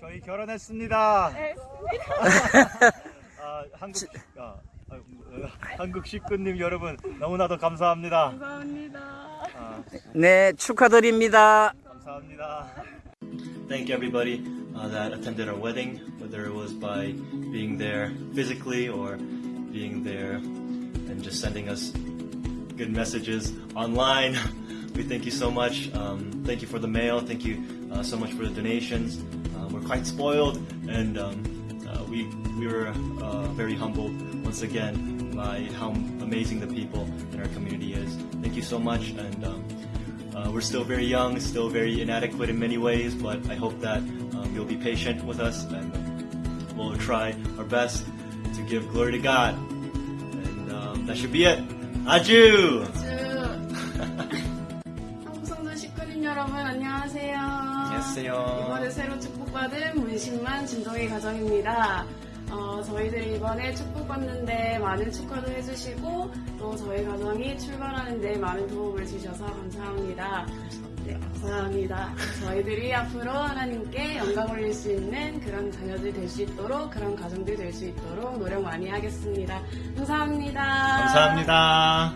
저희 결혼했습니다. 네. 아, 한국 아, 아, 어, 한국 식구님 여러분 너무나도 감사합니다. 감사합니다. 아, 네, 축하드립니다. 감사합니다. Thank everybody uh, that attended our wedding, whether it was by being there physically or being there and just sending us good messages online. We thank you so much. Um, thank you for the mail. Thank you uh, so much for the donations. Uh, we're quite spoiled, and um, uh, we we were uh, very humbled once again by how amazing the people in our community is. Thank you so much, and um, uh, we're still very young, still very inadequate in many ways, but I hope that um, you'll be patient with us, and we'll try our best to give glory to God. And um, that should be it. Aju. 안녕하세요. 안녕하세요. 이번에 새로 축복받은 문신만 진동의 가정입니다. 어, 저희들이 이번에 축복받는데 많은 축하도 해주시고 또 저희 가정이 출발하는데 많은 도움을 주셔서 감사합니다. 네, 감사합니다. 저희들이 앞으로 하나님께 영광 올릴 수 있는 그런 자녀들 될 수 있도록 그런 가정들 될 수 있도록 노력 많이 하겠습니다. 감사합니다. 감사합니다.